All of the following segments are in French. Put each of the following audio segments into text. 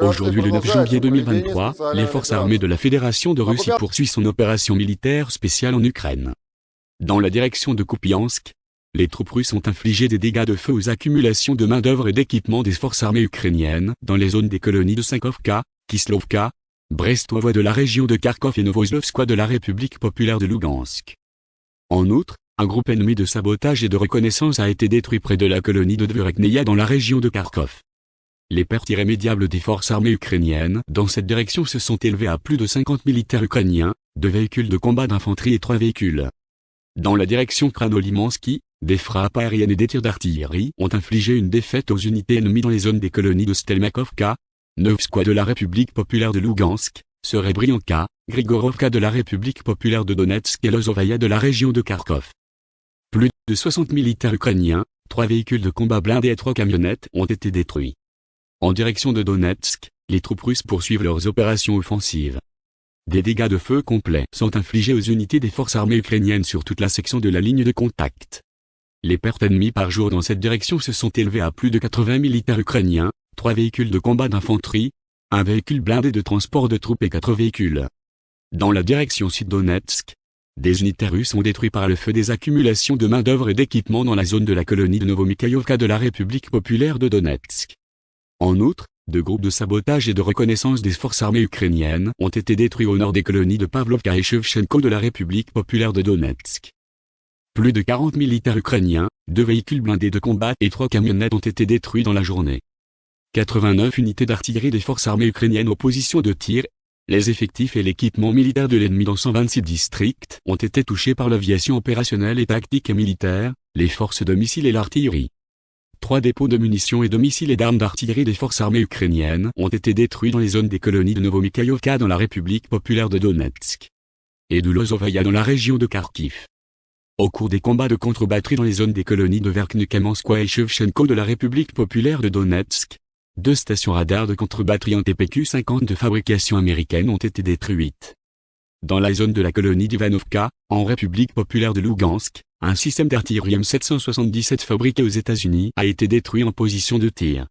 Aujourd'hui le 9 janvier 2023, les forces armées de la Fédération de Russie poursuivent son opération militaire spéciale en Ukraine. Dans la direction de Kupiansk, les troupes russes ont infligé des dégâts de feu aux accumulations de main-d'œuvre et d'équipements des forces armées ukrainiennes dans les zones des colonies de Sankovka, Kislovka, Brestovoie de la région de Kharkov et Novoslovskoye de la République populaire de Lugansk. En outre, un groupe ennemi de sabotage et de reconnaissance a été détruit près de la colonie de Dvurekneia dans la région de Kharkov. Les pertes irrémédiables des forces armées ukrainiennes dans cette direction se sont élevées à plus de 50 militaires ukrainiens, deux véhicules de combat d'infanterie et trois véhicules. Dans la direction Kranolimansky, des frappes aériennes et des tirs d'artillerie ont infligé une défaite aux unités ennemies dans les zones des colonies de Stelmakovka, Novskoye de la République populaire de Lugansk, Serebrianka, Grigorovka de la République populaire de Donetsk et Lozovaya de la région de Kharkov. Plus de 60 militaires ukrainiens, trois véhicules de combat blindés et trois camionnettes ont été détruits. En direction de Donetsk, les troupes russes poursuivent leurs opérations offensives. Des dégâts de feu complets sont infligés aux unités des forces armées ukrainiennes sur toute la section de la ligne de contact. Les pertes ennemies par jour dans cette direction se sont élevées à plus de 80 militaires ukrainiens, trois véhicules de combat d'infanterie, un véhicule blindé de transport de troupes et quatre véhicules. Dans la direction sud-Donetsk, des unités russes ont détruit par le feu des accumulations de main-d'œuvre et d'équipements dans la zone de la colonie de Novomikhaïovka de la République populaire de Donetsk. En outre, deux groupes de sabotage et de reconnaissance des forces armées ukrainiennes ont été détruits au nord des colonies de Pavlovka et Shevchenko de la République populaire de Donetsk. Plus de 40 militaires ukrainiens, deux véhicules blindés de combat et trois camionnettes ont été détruits dans la journée. 89 unités d'artillerie des forces armées ukrainiennes aux positions de tir, les effectifs et l'équipement militaire de l'ennemi dans 126 districts ont été touchés par l'aviation opérationnelle et tactique militaire, les forces de missiles et l'artillerie. Trois dépôts de munitions et de missiles et d'armes d'artillerie des forces armées ukrainiennes ont été détruits dans les zones des colonies de Novomikhaïovka dans la République populaire de Donetsk et de Lozovaya dans la région de Kharkiv. Au cours des combats de contre-batterie dans les zones des colonies de Verkhnekamenskoye et Shevchenko de la République populaire de Donetsk, deux stations radars de contre-batterie en TPQ-50 de fabrication américaine ont été détruites. Dans la zone de la colonie d'Ivanovka, en République populaire de Lugansk, un système d'artillerie M777 fabriqué aux États-Unis a été détruit en position de tir.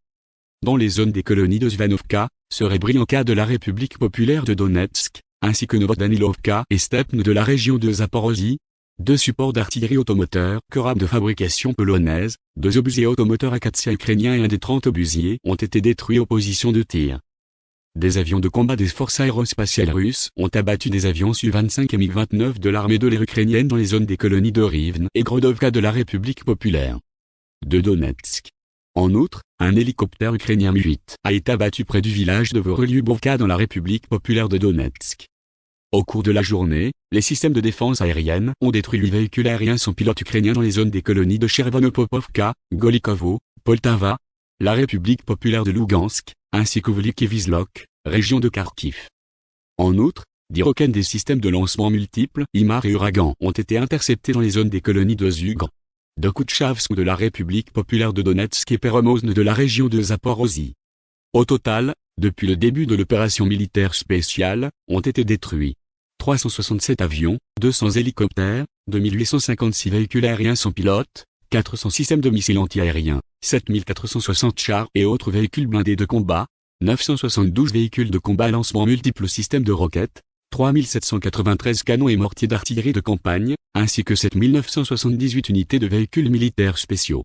Dans les zones des colonies de Zvanovka, Serebrianka de la République populaire de Donetsk, ainsi que Novodanilovka et Stepne de la région de Zaporozhye, deux supports d'artillerie automoteur Korab de fabrication polonaise, deux obusiers automoteurs Akatia ukrainiens et un des 30 obusiers ont été détruits en position de tir. Des avions de combat des forces aérospatiales russes ont abattu des avions Su-25 et MiG-29 de l'armée de l'air ukrainienne dans les zones des colonies de Rivne et Grodovka de la République populaire de Donetsk. En outre, un hélicoptère ukrainien Mi-8 a été abattu près du village de Vorolyubovka dans la République populaire de Donetsk. Au cours de la journée, les systèmes de défense aérienne ont détruit huit véhicules aériens sans pilote ukrainiens dans les zones des colonies de Chervonopopovka, Golikovo, Poltava, la République populaire de Lugansk, ainsi que région de Kharkiv. En outre, roquettes des systèmes de lancement multiples, IMAR et Uragan, ont été interceptés dans les zones des colonies de Zugr, de Koutchavsk de la République populaire de Donetsk et Peromozne de la région de Zaporozhye. Au total, depuis le début de l'opération militaire spéciale, ont été détruits 367 avions, 200 hélicoptères, 2856 véhicules aériens sans pilote, 400 systèmes de missiles antiaériens, 7460 chars et autres véhicules blindés de combat, 972 véhicules de combat à lancement multiples systèmes de roquettes, 3793 canons et mortiers d'artillerie de campagne, ainsi que 7978 unités de véhicules militaires spéciaux.